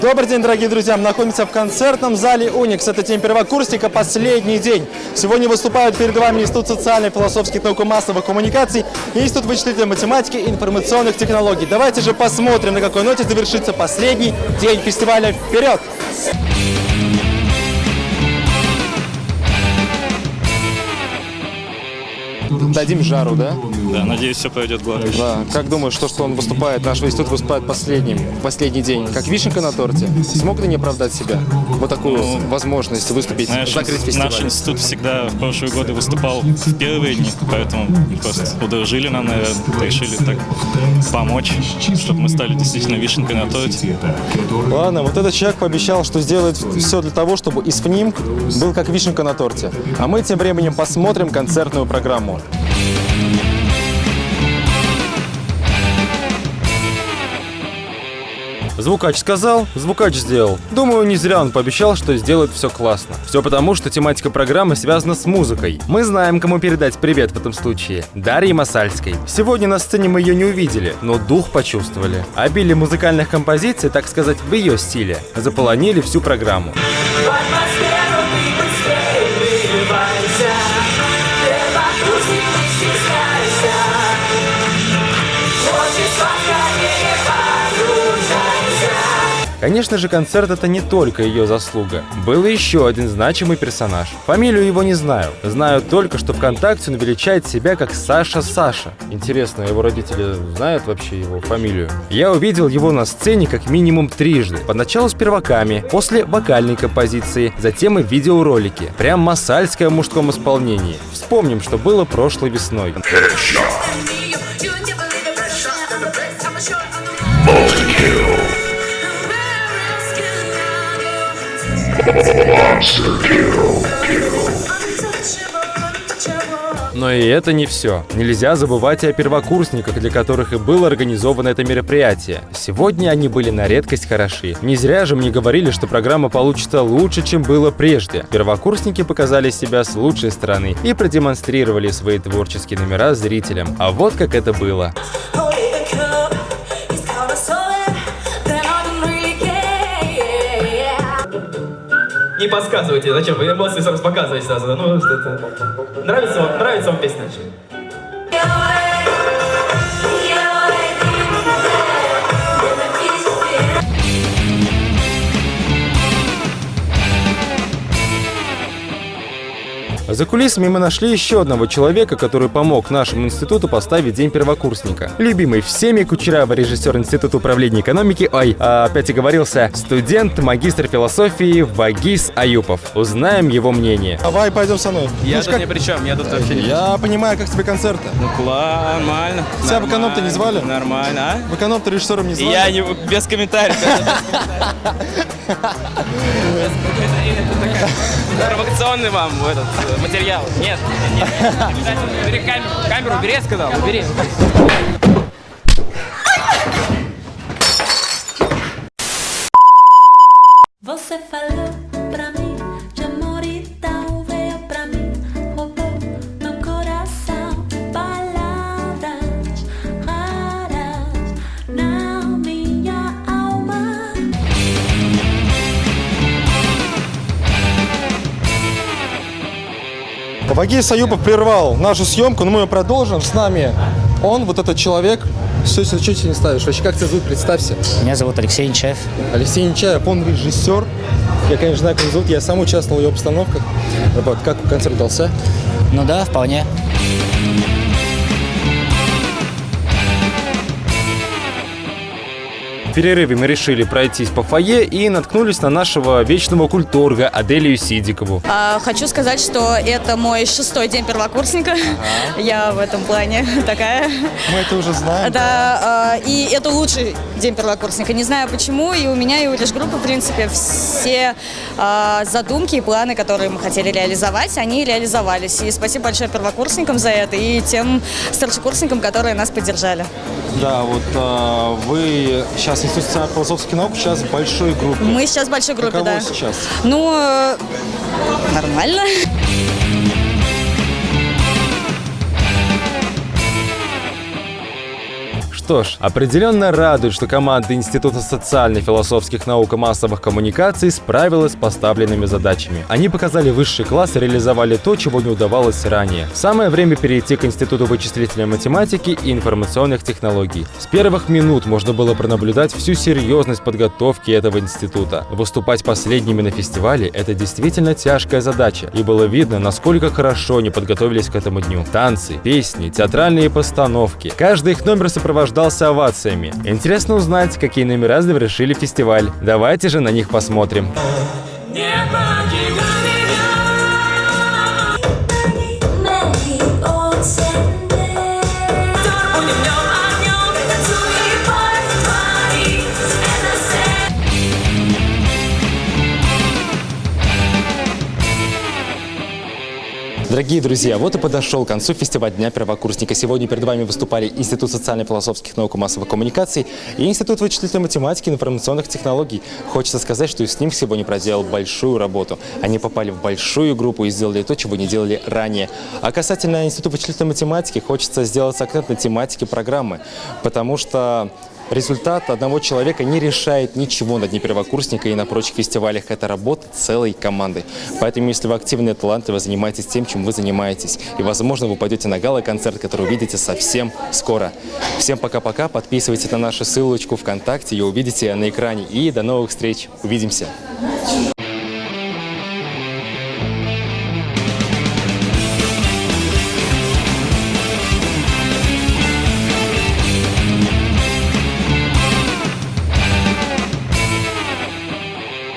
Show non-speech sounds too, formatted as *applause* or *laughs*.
Добрый день, дорогие друзья! Мы находимся в концертном зале «Уникс». Это день первокурсника, последний день. Сегодня выступают перед вами Институт социальных, философских наук и массовых коммуникаций и Институт вычислительной математики и информационных технологий. Давайте же посмотрим, на какой ноте завершится последний день фестиваля. Вперед! Дадим жару, да? Да, надеюсь, все пойдет гладко. Да. Как думаешь, что, что он выступает, наш институт выступает последним, последний день, как вишенка на торте? Смог ли не оправдать себя? Вот такую Ну, возможность выступить, Знаешь, закрыть фестиваль? наш институт всегда в прошлые годы выступал в первые дни, поэтому просто удружили нам, наверное, решили так помочь, чтобы мы стали действительно вишенкой на торте. Ладно, вот этот человек пообещал, что сделает все для того, чтобы ИСФНИМ был как вишенка на торте. А мы тем временем посмотрим концертную программу. Звукач сказал, звукач сделал. Думаю, не зря он пообещал, что сделает все классно. Все потому, что тематика программы связана с музыкой. Мы знаем, кому передать привет в этом случае. Дарье Масальской. Сегодня на сцене мы ее не увидели, но дух почувствовали. Обилие музыкальных композиций, так сказать, в ее стиле, заполонили всю программу. Конечно же, концерт это не только ее заслуга. Был еще один значимый персонаж. Фамилию его не знаю. Знаю только, что ВКонтакте он величает себя как Саша Саша. Интересно, его родители знают вообще его фамилию? Я увидел его на сцене как минимум трижды. Поначалу с перваками, после вокальной композиции, затем и в видеоролике. Прям масальское в мужском исполнении. Вспомним, что было прошлой весной. Но и это не все. Нельзя забывать о первокурсниках, для которых и было организовано это мероприятие. Сегодня они были на редкость хороши. Не зря же мне говорили, что программа получится лучше, чем было прежде. Первокурсники показали себя с лучшей стороны и продемонстрировали свои творческие номера зрителям. А вот как это было. Не подсказывайте, зачем? Вы эмоции сразу показываете сразу. Ну, что это... Нравится вам, нравится вам песня? За кулисами мы нашли еще одного человека, который помог нашему институту поставить День первокурсника. Любимый всеми Кучерава, режиссер Института управления экономики, ой, а, опять оговорился, студент, магистр философии Вагис Аюпов. Узнаем его мнение. Давай, пойдем со мной. Я тут ни при чем, я тут вообще не... Я понимаю, как тебе концерты. Ну, кла- нормально. Тебя в эконом-то не звали? Нормально, а? В эконом-то режиссером не звали? Я не... Без комментариев. Провокационный вам этот э, материал. Нет, нет, нет. Убери камеру. Камеру убери, я сказал. Убери. Você falou Вагис Аюпов прервал нашу съемку, но мы ее продолжим. С нами он, вот этот человек. Все, что тебе не ставишь? Вообще, как тебя зовут? Представься. Меня зовут Алексей Нечаев. Алексей Нечаев, он режиссер. Я, конечно, знаю, как его зовут. Я сам участвовал в его постановках. Вот, как концерт удался? Ну да, вполне. Перерыве мы решили пройтись по фойе и наткнулись на нашего вечного культурга Аделию Сидикову. А, Хочу сказать, что это мой шестой день первокурсника. Я в этом плане *laughs* такая. Мы это уже знаем. Да, а, и это лучший день первокурсника. Не знаю почему, и у меня, и у лишь группы, в принципе, все а, задумки и планы, которые мы хотели реализовать, они реализовались. И спасибо большое первокурсникам за это и тем старшекурсникам, которые нас поддержали. Да, вот а, вы сейчас Институт социально-философских наук, сейчас в большой группе. Мы сейчас в большой группе, Каково да. сейчас? Ну, Что ж, определенно радует, что команда Института социально-философских наук и массовых коммуникаций справилась с поставленными задачами. Они показали высший класс и реализовали то, чего не удавалось ранее. Самое время перейти к Институту вычислительной математики и информационных технологий. С первых минут можно было пронаблюдать всю серьезность подготовки этого института. Выступать последними на фестивале – это действительно тяжкая задача, и было видно, насколько хорошо они подготовились к этому дню. Танцы, песни, театральные постановки. Каждый их номер сопровождался овациями. Интересно узнать, какие номера завершили фестиваль. Давайте же на них посмотрим. Many Дорогие друзья, вот и подошел к концу фестиваль Дня первокурсника. Сегодня перед вами выступали Институт социально-философских наук и массовых коммуникаций и Институт вычислительной математики и информационных технологий. Хочется сказать, что с ним сегодня проделал большую работу. Они попали в большую группу и сделали то, чего не делали ранее. А касательно Института вычислительной математики, хочется сделать акцент на тематике программы, потому что Результат одного человека не решает ничего на Дне первокурсника и на прочих фестивалях. Это работа целой команды. Поэтому, если вы активные таланты, вы занимаетесь тем, чем вы занимаетесь. И, возможно, вы пойдете на гала-концерт, который увидите совсем скоро. Всем пока-пока. Подписывайтесь на нашу ссылочку ВКонтакте, ее увидите на экране. И до новых встреч. Увидимся.